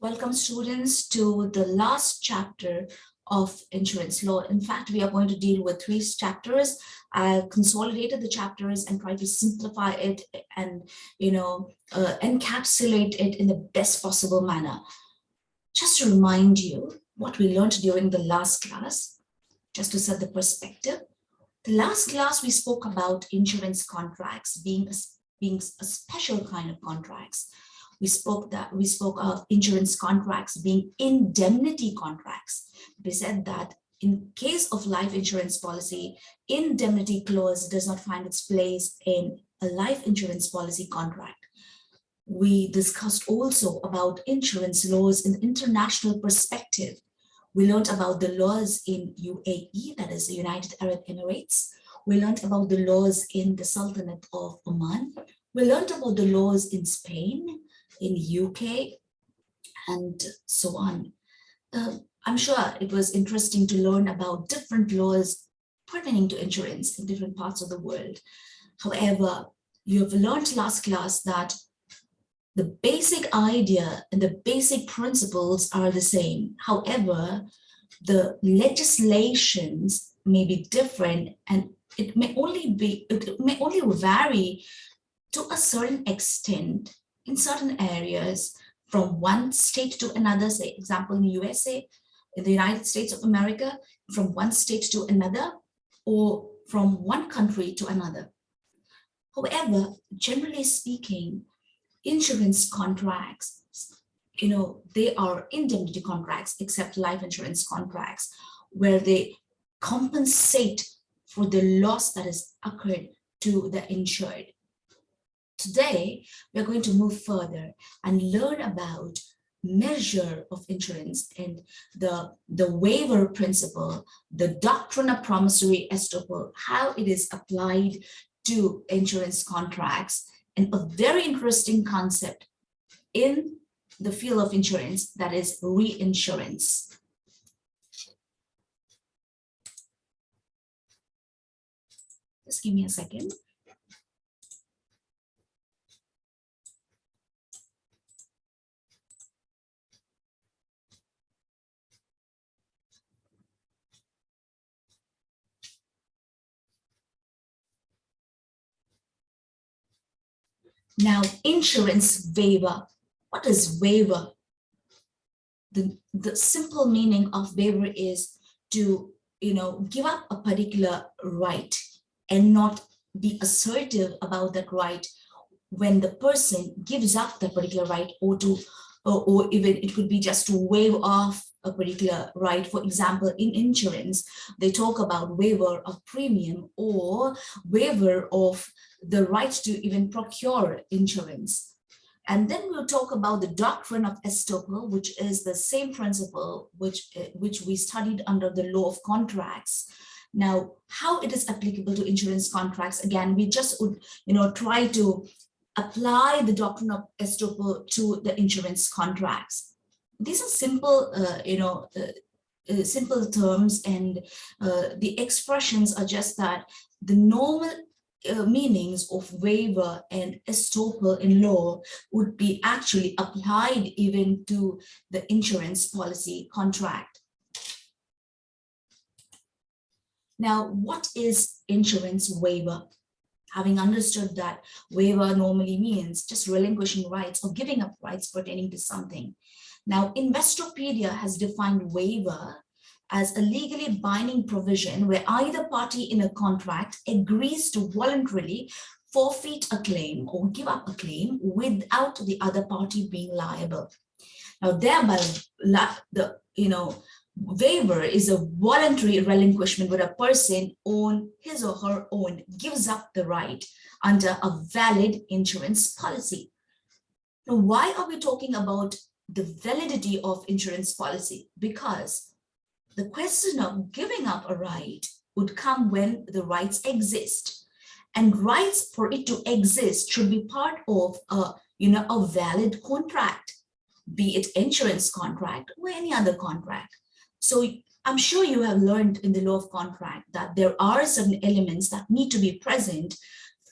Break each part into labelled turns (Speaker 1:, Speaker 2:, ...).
Speaker 1: Welcome students to the last chapter of insurance law. In fact, we are going to deal with three chapters. I consolidated the chapters and tried to simplify it and, you know, uh, encapsulate it in the best possible manner. Just to remind you what we learned during the last class, just to set the perspective. The last class we spoke about insurance contracts being a, being a special kind of contracts we spoke that we spoke of insurance contracts being indemnity contracts. We said that in case of life insurance policy, indemnity clause does not find its place in a life insurance policy contract. We discussed also about insurance laws in international perspective. We learned about the laws in UAE, that is the United Arab Emirates. We learned about the laws in the Sultanate of Oman. We learned about the laws in Spain, in UK and so on. Uh, I'm sure it was interesting to learn about different laws pertaining to insurance in different parts of the world. However, you have learned last class that the basic idea and the basic principles are the same. However, the legislations may be different and it may only be it may only vary to a certain extent in certain areas from one state to another, say example in USA, in the United States of America, from one state to another, or from one country to another. However, generally speaking, insurance contracts, you know, they are indemnity contracts, except life insurance contracts, where they compensate for the loss that has occurred to the insured. Today, we're going to move further and learn about measure of insurance and the, the waiver principle, the doctrine of promissory estoppel, how it is applied to insurance contracts, and a very interesting concept in the field of insurance, that is reinsurance. Just give me a second. Now, insurance waiver. What is waiver? The, the simple meaning of waiver is to, you know, give up a particular right and not be assertive about that right when the person gives up that particular right or to or, or even it could be just to waive off a particular right. For example, in insurance, they talk about waiver of premium or waiver of the right to even procure insurance. And then we'll talk about the doctrine of estoppel, which is the same principle which, uh, which we studied under the law of contracts. Now, how it is applicable to insurance contracts, again, we just would, you know, try to apply the doctrine of estoppel to the insurance contracts. These are simple, uh, you know, uh, uh, simple terms and uh, the expressions are just that the normal uh, meanings of waiver and estoppel in law would be actually applied even to the insurance policy contract. Now, what is insurance waiver? Having understood that waiver normally means just relinquishing rights or giving up rights pertaining to something. Now, Investopedia has defined waiver as a legally binding provision where either party in a contract agrees to voluntarily forfeit a claim or give up a claim without the other party being liable. Now, thereby, the you know waiver is a voluntary relinquishment where a person on his or her own gives up the right under a valid insurance policy. Now, why are we talking about the validity of insurance policy? Because the question of giving up a right would come when the rights exist. And rights for it to exist should be part of a, you know, a valid contract, be it insurance contract or any other contract. So I'm sure you have learned in the law of contract that there are certain elements that need to be present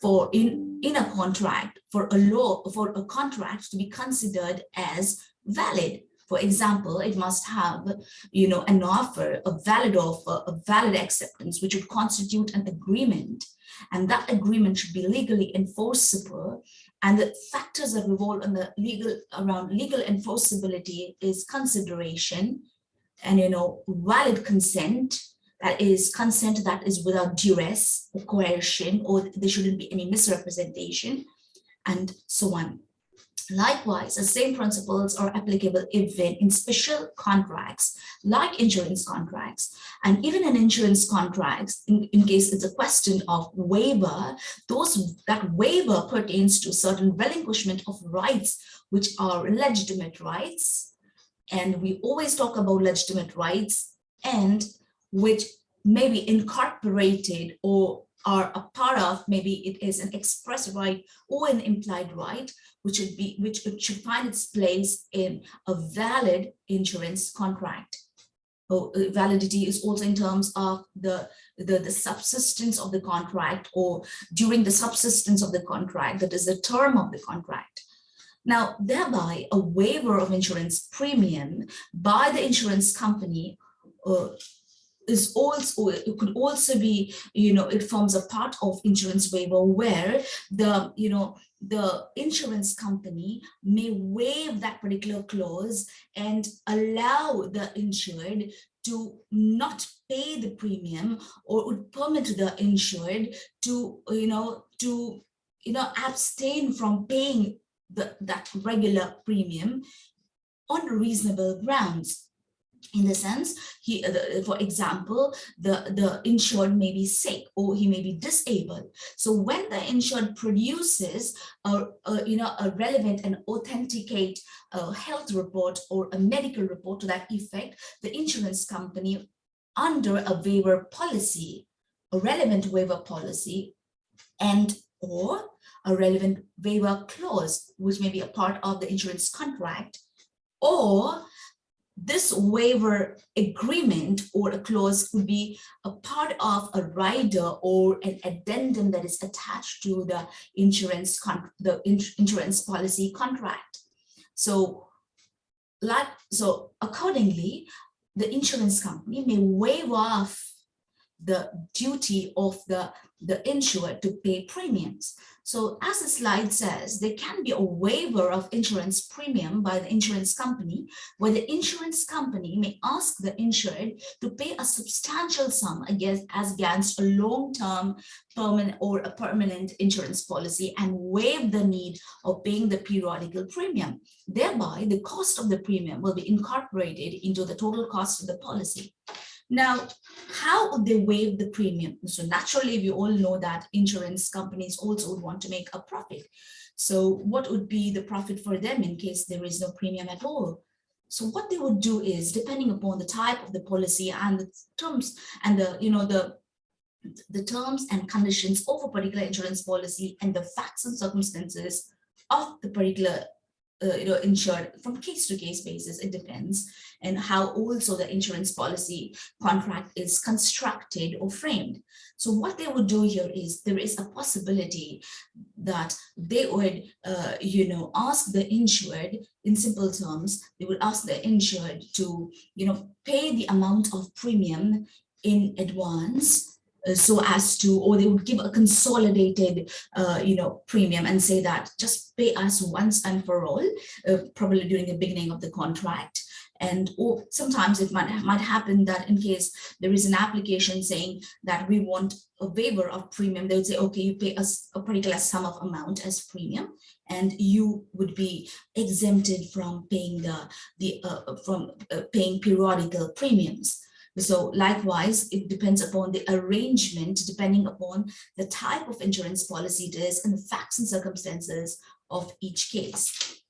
Speaker 1: for in, in a contract for a law, for a contract to be considered as valid. For example, it must have, you know, an offer, a valid offer, a valid acceptance, which would constitute an agreement. And that agreement should be legally enforceable. And the factors that revolve on the legal around legal enforceability is consideration and, you know, valid consent, that is consent that is without duress or coercion, or there shouldn't be any misrepresentation, and so on. Likewise, the same principles are applicable even in special contracts like insurance contracts and even in insurance contracts, in, in case it's a question of waiver, those that waiver pertains to certain relinquishment of rights, which are legitimate rights. And we always talk about legitimate rights and which may be incorporated or are a part of, maybe it is an express right or an implied right, which should be which should find its place in a valid insurance contract. Oh, uh, validity is also in terms of the, the, the subsistence of the contract or during the subsistence of the contract, that is the term of the contract. Now, thereby a waiver of insurance premium by the insurance company uh, is also it could also be you know it forms a part of insurance waiver where the you know the insurance company may waive that particular clause and allow the insured to not pay the premium or would permit the insured to you know to you know abstain from paying the that regular premium on reasonable grounds. In the sense he uh, for example the the insured may be sick or he may be disabled. So when the insured produces a, a you know a relevant and authenticate uh, health report or a medical report to that effect the insurance company under a waiver policy a relevant waiver policy and or a relevant waiver clause which may be a part of the insurance contract or this waiver agreement or a clause could be a part of a rider or an addendum that is attached to the insurance the insurance policy contract. So, like so accordingly, the insurance company may waive off the duty of the the insured to pay premiums. So as the slide says, there can be a waiver of insurance premium by the insurance company, where the insurance company may ask the insured to pay a substantial sum against, as against a long-term permanent or a permanent insurance policy and waive the need of paying the periodical premium. Thereby, the cost of the premium will be incorporated into the total cost of the policy. Now, how would they waive the premium? So naturally, we all know that insurance companies also would want to make a profit. So what would be the profit for them in case there is no premium at all? So what they would do is, depending upon the type of the policy and the terms and the, you know, the the terms and conditions of a particular insurance policy and the facts and circumstances of the particular uh, you know, insured from case to case basis, it depends, and how also the insurance policy contract is constructed or framed. So what they would do here is there is a possibility that they would, uh, you know, ask the insured in simple terms, they would ask the insured to, you know, pay the amount of premium in advance so as to, or they would give a consolidated, uh, you know, premium and say that just pay us once and for all, uh, probably during the beginning of the contract. And or sometimes it might, might happen that in case there is an application saying that we want a waiver of premium, they would say, okay, you pay us a particular sum of amount as premium, and you would be exempted from paying the, the uh, from uh, paying periodical premiums. So likewise, it depends upon the arrangement, depending upon the type of insurance policy it is and the facts and circumstances of each case.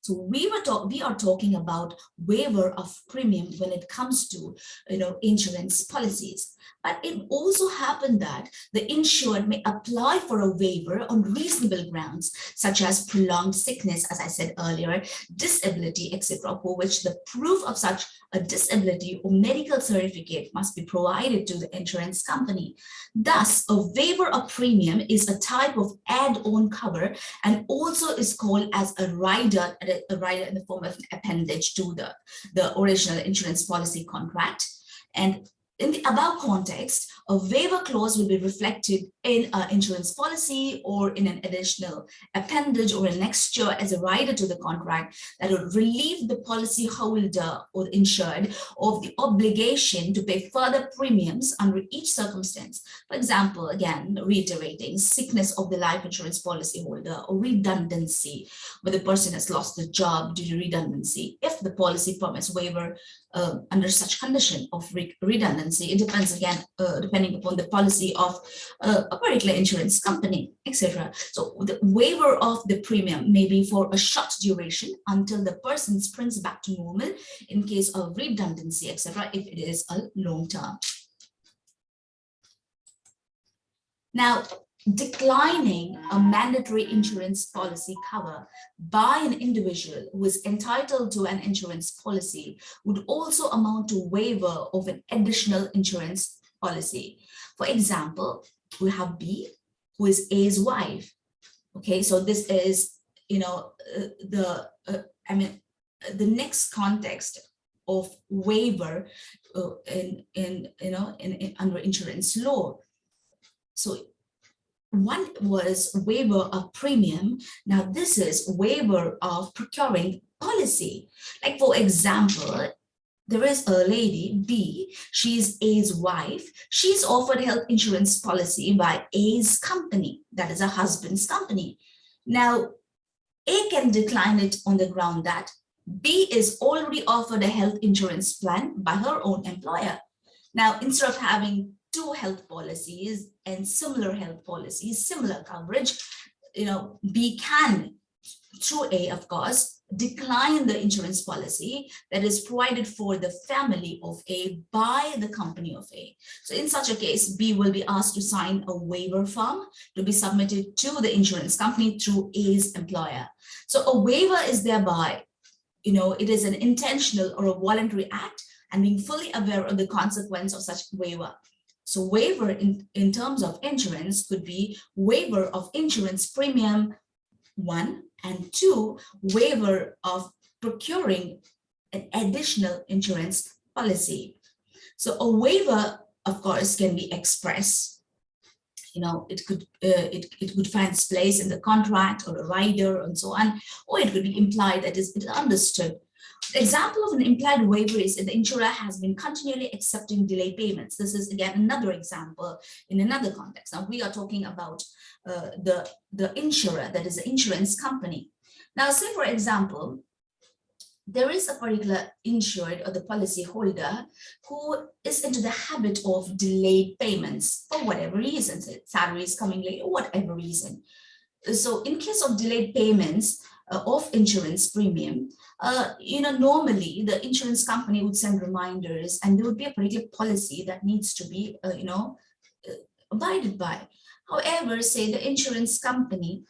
Speaker 1: So we were talk, we are talking about waiver of premium when it comes to you know insurance policies. But it also happened that the insured may apply for a waiver on reasonable grounds, such as prolonged sickness, as I said earlier, disability, etc., for which the proof of such a disability or medical certificate must be provided to the insurance company. Thus, a waiver of premium is a type of add-on cover and also is called as a rider a, a rider in the form of an appendage to the, the original insurance policy contract. And in the above context, a waiver clause will be reflected in an insurance policy or in an additional appendage or an extra as a rider to the contract that will relieve the policy holder or insured of the obligation to pay further premiums under each circumstance. For example, again, reiterating sickness of the life insurance policy holder or redundancy, where the person has lost the job due to redundancy. If the policy permits waiver uh, under such condition of re redundancy, it depends again, uh, depending upon the policy of uh, a particular insurance company, etc. So the waiver of the premium may be for a short duration until the person springs back to normal in case of redundancy, etc. if it is a long term. Now, declining a mandatory insurance policy cover by an individual who is entitled to an insurance policy would also amount to waiver of an additional insurance policy. For example, we have B, who is A's wife. Okay, so this is, you know, uh, the, uh, I mean, the next context of waiver uh, in, in, you know, in, in under insurance law. So one was waiver of premium. Now this is waiver of procuring policy. Like for example, there is a lady, B, she's A's wife. She's offered health insurance policy by A's company, that is her husband's company. Now, A can decline it on the ground that B is already offered a health insurance plan by her own employer. Now, instead of having two health policies and similar health policies, similar coverage, you know, B can, through A, of course, decline the insurance policy that is provided for the family of A by the company of A. So in such a case, B will be asked to sign a waiver form to be submitted to the insurance company through A's employer. So a waiver is thereby, you know, it is an intentional or a voluntary act and being fully aware of the consequence of such waiver. So waiver in, in terms of insurance could be waiver of insurance premium, one, and two, waiver of procuring an additional insurance policy. So a waiver, of course, can be expressed. You know, it could uh, it, it could find its place in the contract or a rider and so on, or it could be implied that is it understood example of an implied waiver is if the insurer has been continually accepting delay payments. This is again another example in another context. Now we are talking about uh, the, the insurer, that is the insurance company. Now say for example, there is a particular insured or the policy holder who is into the habit of delayed payments for whatever reasons, salary is coming late or whatever reason. So in case of delayed payments uh, of insurance premium, uh, you know, normally the insurance company would send reminders and there would be a particular policy that needs to be, uh, you know, uh, abided by. However, say the insurance company,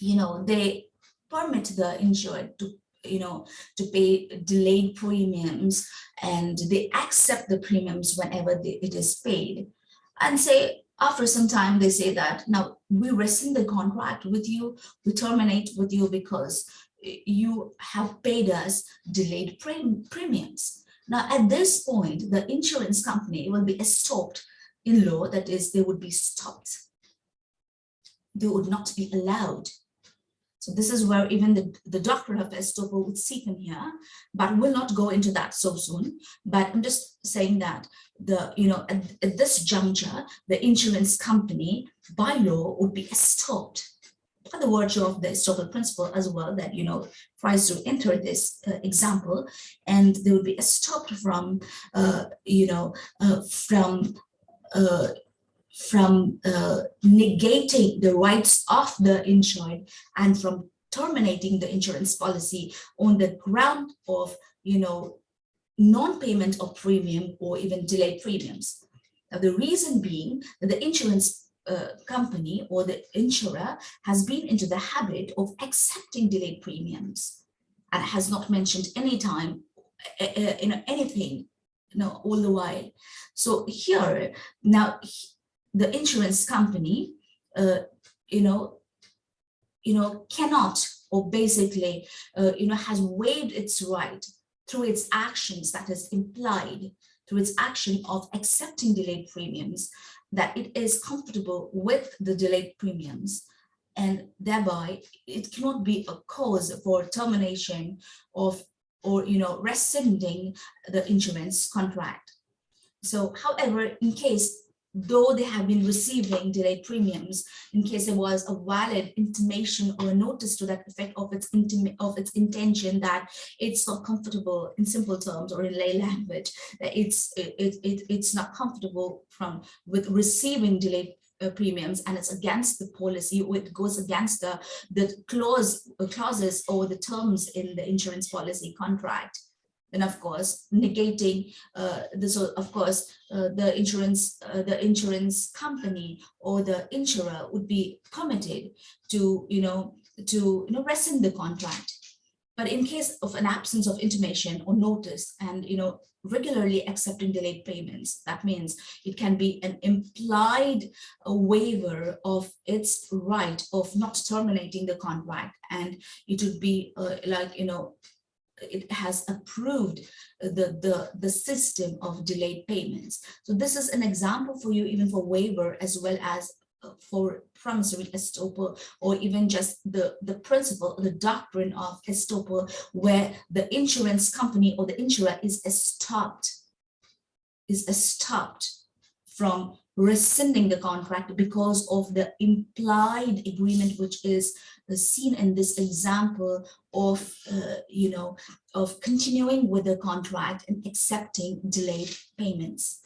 Speaker 1: you know, they permit the insured to, you know, to pay delayed premiums and they accept the premiums whenever they, it is paid. And say, after some time, they say that now we rescind the contract with you, we terminate with you because you have paid us delayed premiums. Now, at this point, the insurance company will be stopped in law, that is, they would be stopped. They would not be allowed. So this is where even the, the doctrine of estoppel would seep in here, but we'll not go into that so soon. But I'm just saying that the, you know, at, at this juncture, the insurance company by law would be stopped by the virtue of the estoppel principle as well that, you know, tries to enter this uh, example and they would be stopped from, uh, you know, uh, from uh, from uh, negating the rights of the insured and from terminating the insurance policy on the ground of, you know, non-payment of premium or even delayed premiums. Now, the reason being that the insurance uh, company or the insurer has been into the habit of accepting delayed premiums and has not mentioned any time uh, uh, you know anything you know all the while so here now the insurance company uh, you know you know cannot or basically, uh, you know, has waived its right through its actions that is implied through its action of accepting delayed premiums, that it is comfortable with the delayed premiums and thereby it cannot be a cause for termination of or you know rescinding the insurance contract. So however in case though they have been receiving delayed premiums in case there was a valid intimation or a notice to that effect of its of its intention that it's not comfortable in simple terms or in lay language that it's it, it it's not comfortable from with receiving delayed uh, premiums and it's against the policy or it goes against the the clause uh, clauses or the terms in the insurance policy contract then of course negating uh, this of course uh, the insurance uh, the insurance company or the insurer would be permitted to you know to you know rescind the contract. But in case of an absence of intimation or notice and you know regularly accepting delayed payments that means it can be an implied uh, waiver of its right of not terminating the contract. And it would be uh, like you know it has approved the, the, the system of delayed payments. So this is an example for you even for waiver as well as uh, for promissory estoppel or even just the, the principle, the doctrine of estoppel where the insurance company or the insurer is stopped, is stopped from rescinding the contract because of the implied agreement which is seen in this example of uh, you know of continuing with the contract and accepting delayed payments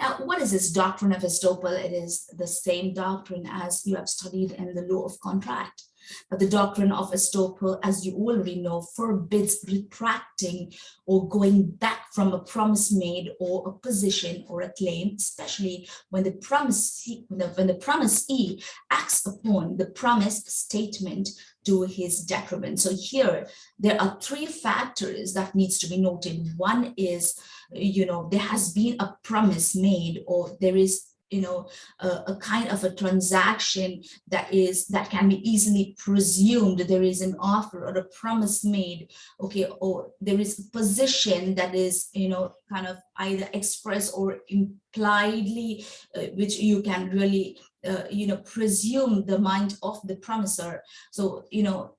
Speaker 1: now, what is this doctrine of estoppel? It is the same doctrine as you have studied in the law of contract. But the doctrine of estoppel, as you already know, forbids retracting or going back from a promise made or a position or a claim, especially when the promise when the, promisee acts upon the promised statement to his detriment. So here there are three factors that needs to be noted. One is, you know, there has been a promise made or there is you know, a, a, kind of a transaction that is that can be easily presumed there is an offer or a promise made, okay, or there is a position that is, you know, kind of either expressed or impliedly, uh, which you can really, uh, you know, presume the mind of the promiser. So, you know,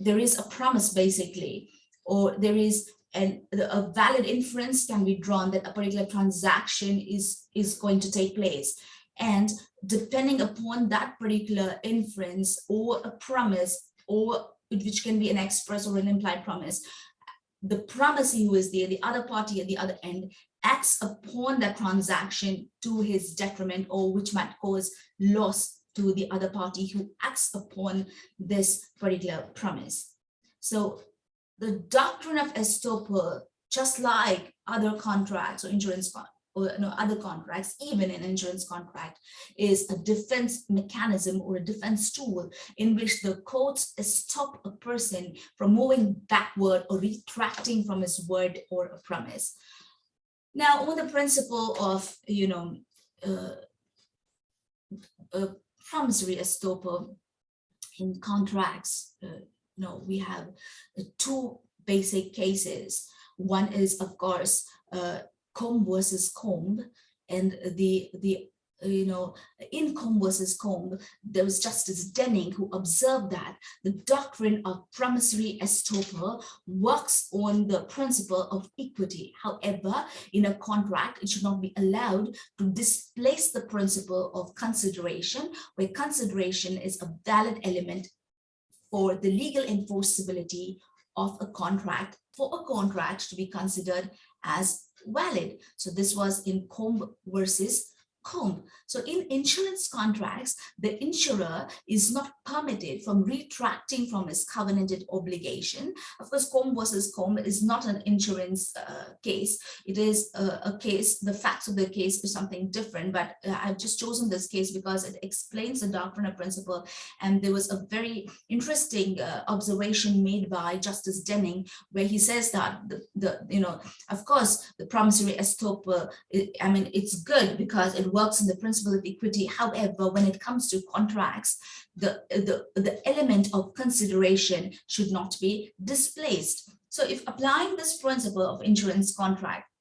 Speaker 1: there is a promise basically, or there is and a valid inference can be drawn that a particular transaction is is going to take place. And depending upon that particular inference or a promise or which can be an express or an implied promise the promisee who is there the other party at the other end acts upon that transaction to his detriment or which might cause loss to the other party who acts upon this particular promise. So the doctrine of estoppel, just like other contracts or insurance or you know, other contracts, even an insurance contract, is a defense mechanism or a defense tool in which the courts stop a person from moving backward or retracting from his word or a promise. Now, on the principle of, you know, uh, promissory estoppel in contracts, uh, no, we have two basic cases. One is, of course, uh, Combe versus Combe, and the the you know, in Combe versus Combe, there was Justice Denning who observed that the doctrine of promissory estoppel works on the principle of equity. However, in a contract, it should not be allowed to displace the principle of consideration, where consideration is a valid element for the legal enforceability of a contract for a contract to be considered as valid. So this was in Combe versus So in insurance contracts, the insurer is not permitted from retracting from his covenanted obligation. Of course, Combe versus Combe is not an insurance uh, case. It is a, case, the facts of the case is something different, but uh, I've just chosen this case because it explains the doctrine of principle. And there was a very interesting uh, observation made by Justice Denning, where he says that the, the you know, of course, the promissory estoppel, I mean, it's good because it works in the principle of equity. However, when it comes to contracts, the, the, the element of consideration should not be displaced. So if applying this principle of insurance contract,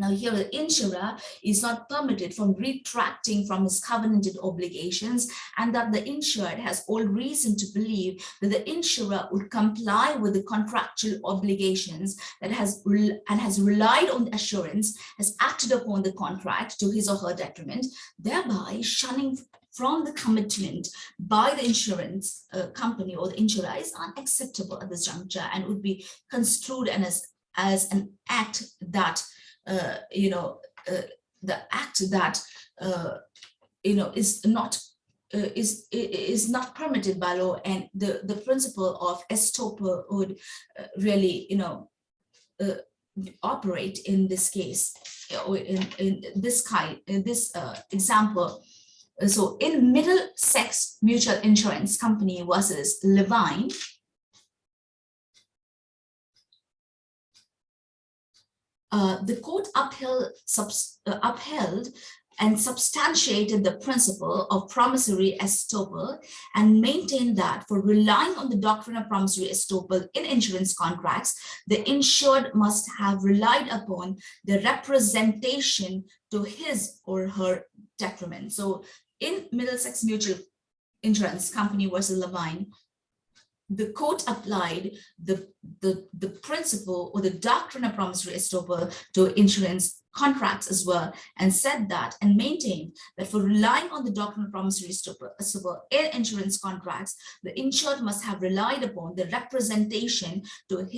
Speaker 1: now here the insurer is not permitted from retracting from his covenanted obligations and that the insured has all reason to believe that the insurer would comply with the contractual obligations that has and has relied on the assurance, has acted upon the contract to his or her detriment, thereby shunning from the commitment by the insurance uh, company or the insurer is unacceptable at this juncture and would be construed as, as an act that you know, uh, the act that, uh, you know, is not uh, is is not permitted by law and the the principle of estoppel would uh, really you know uh, operate in this case in, in this kind in this uh, example. So in Middlesex Mutual Insurance Company versus Levine uh, the court upheld, subs, uh, upheld and substantiated the principle of promissory estoppel and maintained that for relying on the doctrine of promissory estoppel in insurance contracts, the insured must have relied upon the representation to his or her detriment. So in Middlesex Mutual Insurance Company versus Levine, the court applied the, the, the principle or the doctrine of promissory estoppel to insurance contracts as well and said that and maintained that for relying on the doctrine of promissory estoppel in insurance contracts, the insured must have relied upon the representation to his